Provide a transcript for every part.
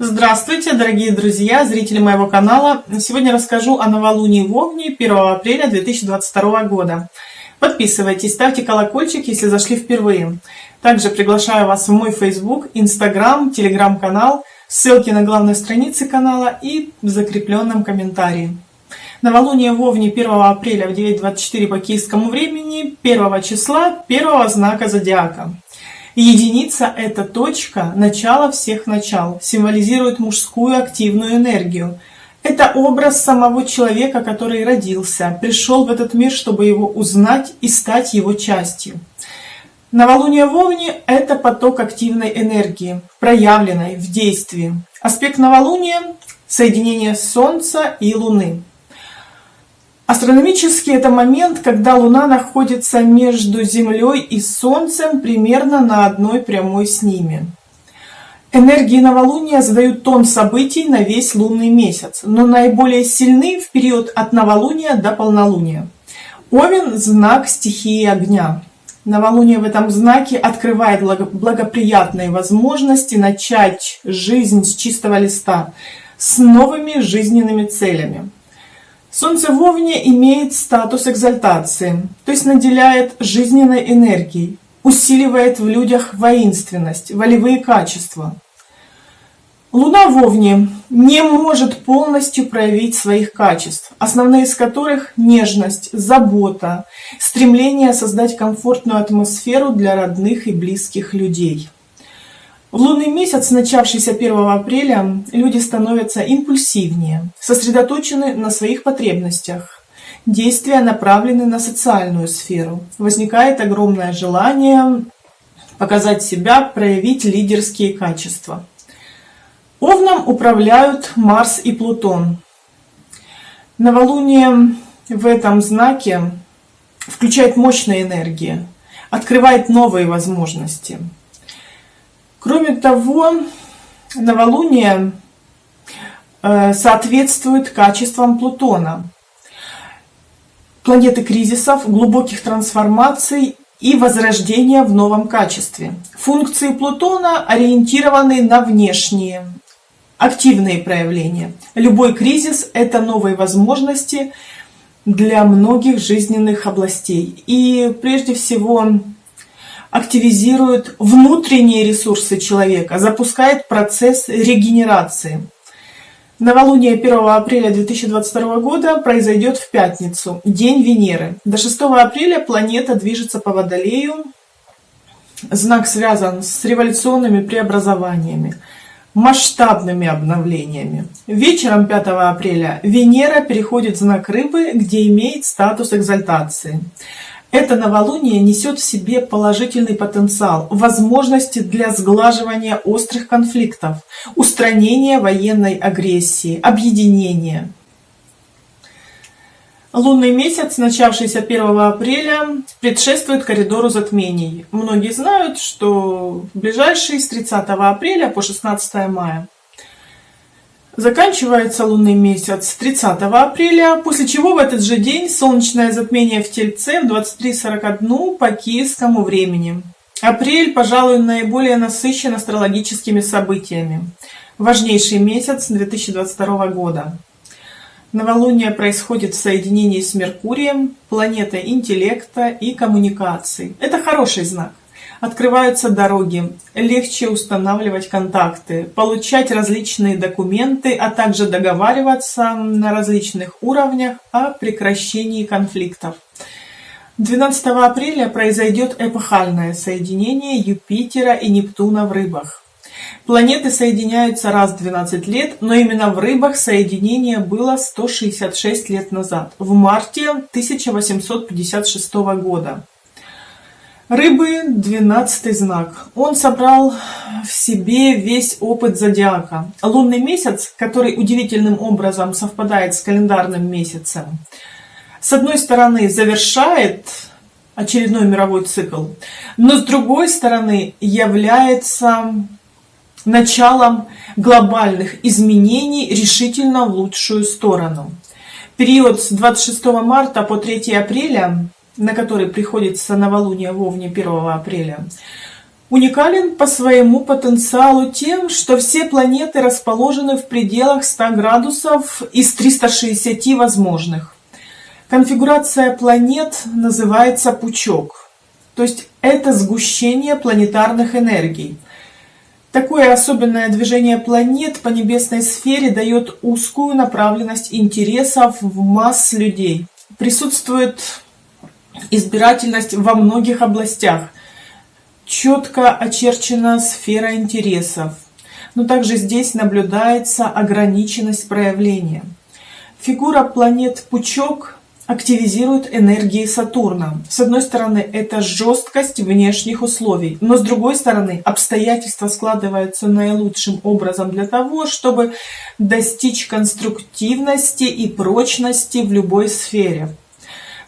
Здравствуйте, дорогие друзья, зрители моего канала. Сегодня расскажу о новолунии в Овне 1 апреля 2022 года. Подписывайтесь, ставьте колокольчик, если зашли впервые. Также приглашаю вас в мой Facebook, Instagram, Telegram-канал, ссылки на главной странице канала и в закрепленном комментарии. Новолуние в Овне 1 апреля в 9.24 по киевскому времени, 1 числа, первого знака зодиака. Единица – это точка, начала всех начал, символизирует мужскую активную энергию. Это образ самого человека, который родился, пришел в этот мир, чтобы его узнать и стать его частью. Новолуние в Овне – это поток активной энергии, проявленной в действии. Аспект новолуния – соединение Солнца и Луны. Астрономически это момент, когда Луна находится между Землей и Солнцем примерно на одной прямой с ними. Энергии новолуния задают тон событий на весь лунный месяц, но наиболее сильны в период от новолуния до полнолуния. Овен – знак стихии огня. Новолуние в этом знаке открывает благоприятные возможности начать жизнь с чистого листа, с новыми жизненными целями. Солнце в Овне имеет статус экзальтации, то есть наделяет жизненной энергией, усиливает в людях воинственность, волевые качества. Луна в Овне не может полностью проявить своих качеств, основные из которых нежность, забота, стремление создать комфортную атмосферу для родных и близких людей. В лунный месяц, начавшийся 1 апреля, люди становятся импульсивнее, сосредоточены на своих потребностях. Действия направлены на социальную сферу. Возникает огромное желание показать себя, проявить лидерские качества. Овном управляют Марс и Плутон. Новолуние в этом знаке включает мощные энергии, открывает новые возможности – Кроме того, новолуние э, соответствует качествам Плутона. Планеты кризисов, глубоких трансформаций и возрождения в новом качестве. Функции Плутона ориентированы на внешние, активные проявления. Любой кризис – это новые возможности для многих жизненных областей. И прежде всего активизирует внутренние ресурсы человека, запускает процесс регенерации. Новолуние 1 апреля 2022 года произойдет в пятницу, день Венеры. До 6 апреля планета движется по Водолею. Знак связан с революционными преобразованиями, масштабными обновлениями. Вечером 5 апреля Венера переходит в знак Рыбы, где имеет статус экзальтации. Это новолуние несет в себе положительный потенциал, возможности для сглаживания острых конфликтов, устранения военной агрессии, объединения. Лунный месяц, начавшийся 1 апреля, предшествует коридору затмений. Многие знают, что ближайший с 30 апреля по 16 мая. Заканчивается лунный месяц 30 апреля, после чего в этот же день солнечное затмение в Тельце в 23.41 по киевскому времени. Апрель, пожалуй, наиболее насыщен астрологическими событиями. Важнейший месяц 2022 года. Новолуние происходит в соединении с Меркурием, планетой интеллекта и коммуникаций. Это хороший знак открываются дороги, легче устанавливать контакты, получать различные документы, а также договариваться на различных уровнях о прекращении конфликтов. 12 апреля произойдет эпохальное соединение Юпитера и Нептуна в рыбах. Планеты соединяются раз в 12 лет, но именно в рыбах соединение было 166 лет назад, в марте 1856 года. Рыбы – двенадцатый знак. Он собрал в себе весь опыт зодиака. Лунный месяц, который удивительным образом совпадает с календарным месяцем, с одной стороны завершает очередной мировой цикл, но с другой стороны является началом глобальных изменений решительно в лучшую сторону. Период с 26 марта по 3 апреля на который приходится новолуние в Овне 1 апреля, Уникален по своему потенциалу тем, что все планеты расположены в пределах 100 градусов из 360 возможных. Конфигурация планет называется пучок, то есть это сгущение планетарных энергий. Такое особенное движение планет по небесной сфере дает узкую направленность интересов в масс людей. Присутствует избирательность во многих областях. Четко очерчена сфера интересов. Но также здесь наблюдается ограниченность проявления. Фигура планет Пучок активизирует энергии Сатурна. С одной стороны, это жесткость внешних условий, но с другой стороны, обстоятельства складываются наилучшим образом для того, чтобы достичь конструктивности и прочности в любой сфере.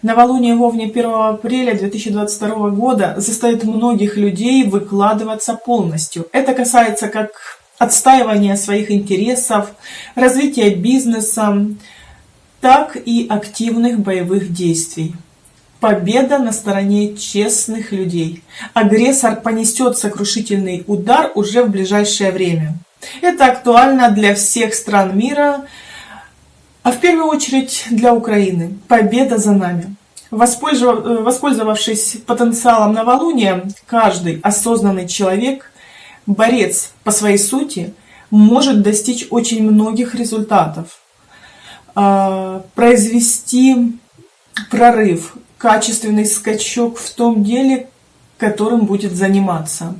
Новолуние в Овне 1 апреля 2022 года заставит многих людей выкладываться полностью. Это касается как отстаивания своих интересов, развития бизнеса, так и активных боевых действий. Победа на стороне честных людей. Агрессор понесет сокрушительный удар уже в ближайшее время. Это актуально для всех стран мира, а в первую очередь для Украины. Победа за нами. Воспользовавшись потенциалом новолуния, каждый осознанный человек, борец по своей сути, может достичь очень многих результатов. А, произвести прорыв, качественный скачок в том деле, которым будет заниматься.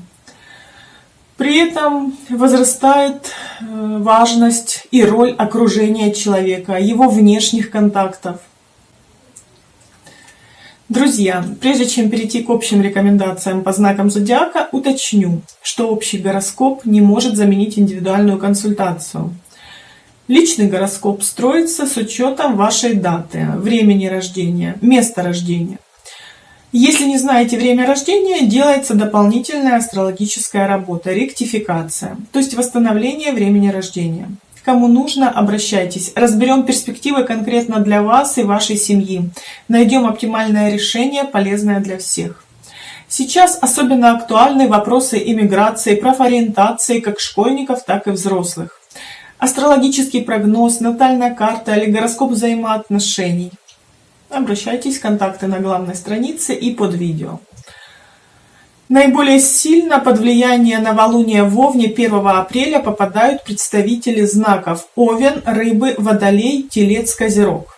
При этом возрастает э, важность и роль окружения человека, его внешних контактов. Друзья, прежде чем перейти к общим рекомендациям по знакам зодиака, уточню, что общий гороскоп не может заменить индивидуальную консультацию. Личный гороскоп строится с учетом вашей даты, времени рождения, места рождения. Если не знаете время рождения, делается дополнительная астрологическая работа, ректификация, то есть восстановление времени рождения. Кому нужно, обращайтесь. Разберем перспективы конкретно для вас и вашей семьи. Найдем оптимальное решение, полезное для всех. Сейчас особенно актуальны вопросы иммиграции, профориентации как школьников, так и взрослых астрологический прогноз, натальная карта или гороскоп взаимоотношений. Обращайтесь, контакты на главной странице и под видео. Наиболее сильно под влияние новолуния в Овне 1 апреля попадают представители знаков Овен, Рыбы, Водолей, Телец, Козерог.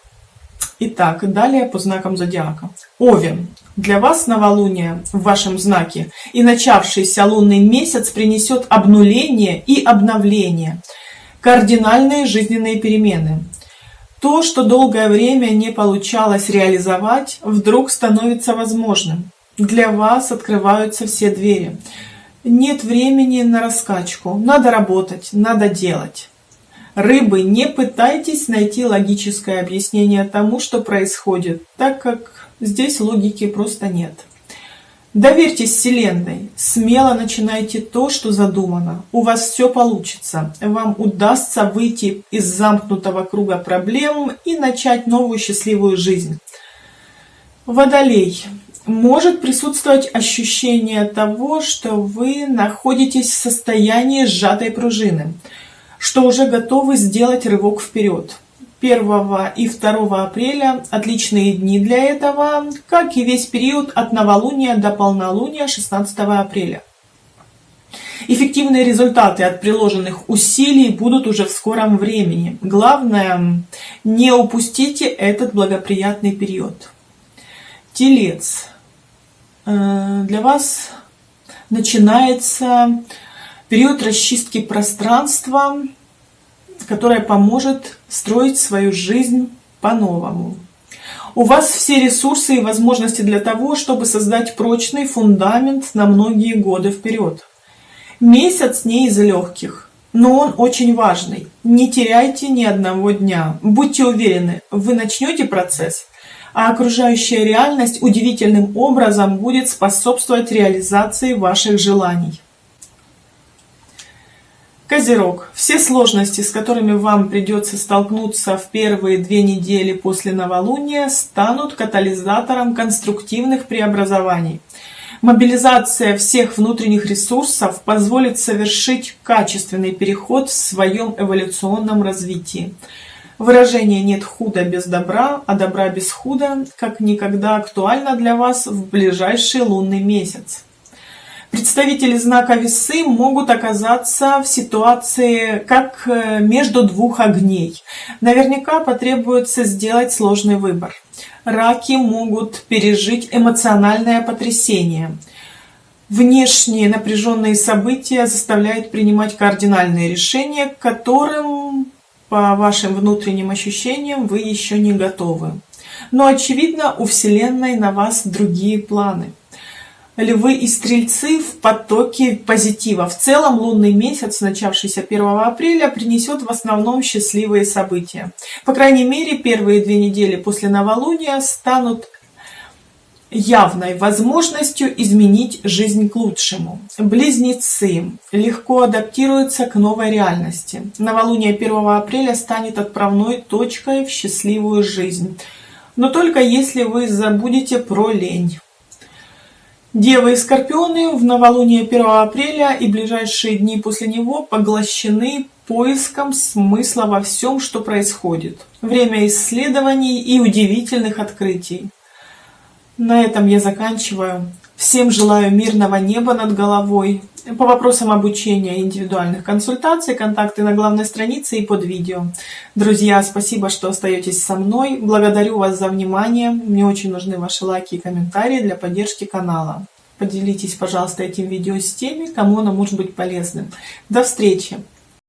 Итак, далее по знакам зодиака. Овен. Для вас новолуние в вашем знаке и начавшийся лунный месяц принесет обнуление и обновление – кардинальные жизненные перемены. То, что долгое время не получалось реализовать, вдруг становится возможным. Для вас открываются все двери. Нет времени на раскачку. Надо работать, надо делать. Рыбы, не пытайтесь найти логическое объяснение тому, что происходит, так как здесь логики просто нет. Доверьтесь Вселенной, смело начинайте то, что задумано. У вас все получится. Вам удастся выйти из замкнутого круга проблем и начать новую счастливую жизнь. Водолей. Может присутствовать ощущение того, что вы находитесь в состоянии сжатой пружины, что уже готовы сделать рывок вперед. 1 и 2 апреля отличные дни для этого, как и весь период от новолуния до полнолуния 16 апреля. Эффективные результаты от приложенных усилий будут уже в скором времени. Главное, не упустите этот благоприятный период. Телец. Э, для вас начинается период расчистки пространства, которая поможет строить свою жизнь по-новому. У вас все ресурсы и возможности для того, чтобы создать прочный фундамент на многие годы вперед. Месяц не из легких, но он очень важный. Не теряйте ни одного дня. Будьте уверены, вы начнете процесс, а окружающая реальность удивительным образом будет способствовать реализации ваших желаний. Козерог. Все сложности, с которыми вам придется столкнуться в первые две недели после новолуния, станут катализатором конструктивных преобразований. Мобилизация всех внутренних ресурсов позволит совершить качественный переход в своем эволюционном развитии. Выражение «нет худа без добра, а добра без худа» как никогда актуально для вас в ближайший лунный месяц. Представители знака весы могут оказаться в ситуации как э, между двух огней. Наверняка потребуется сделать сложный выбор. Раки могут пережить эмоциональное потрясение. Внешние напряженные события заставляют принимать кардинальные решения, к которым, по вашим внутренним ощущениям, вы еще не готовы. Но, очевидно, у Вселенной на вас другие планы львы и стрельцы в потоке позитива. В целом лунный месяц, начавшийся 1 апреля, принесет в основном счастливые события. По крайней мере, первые две недели после новолуния станут явной возможностью изменить жизнь к лучшему. Близнецы легко адаптируются к новой реальности. Новолуние 1 апреля станет отправной точкой в счастливую жизнь. Но только если вы забудете про лень. Девы и Скорпионы в новолуние 1 апреля и ближайшие дни после него поглощены поиском смысла во всем, что происходит. Время исследований и удивительных открытий. На этом я заканчиваю. Всем желаю мирного неба над головой. По вопросам обучения и индивидуальных консультаций контакты на главной странице и под видео. Друзья, спасибо, что остаетесь со мной. Благодарю вас за внимание. Мне очень нужны ваши лайки и комментарии для поддержки канала. Поделитесь, пожалуйста, этим видео с теми, кому оно может быть полезным. До встречи!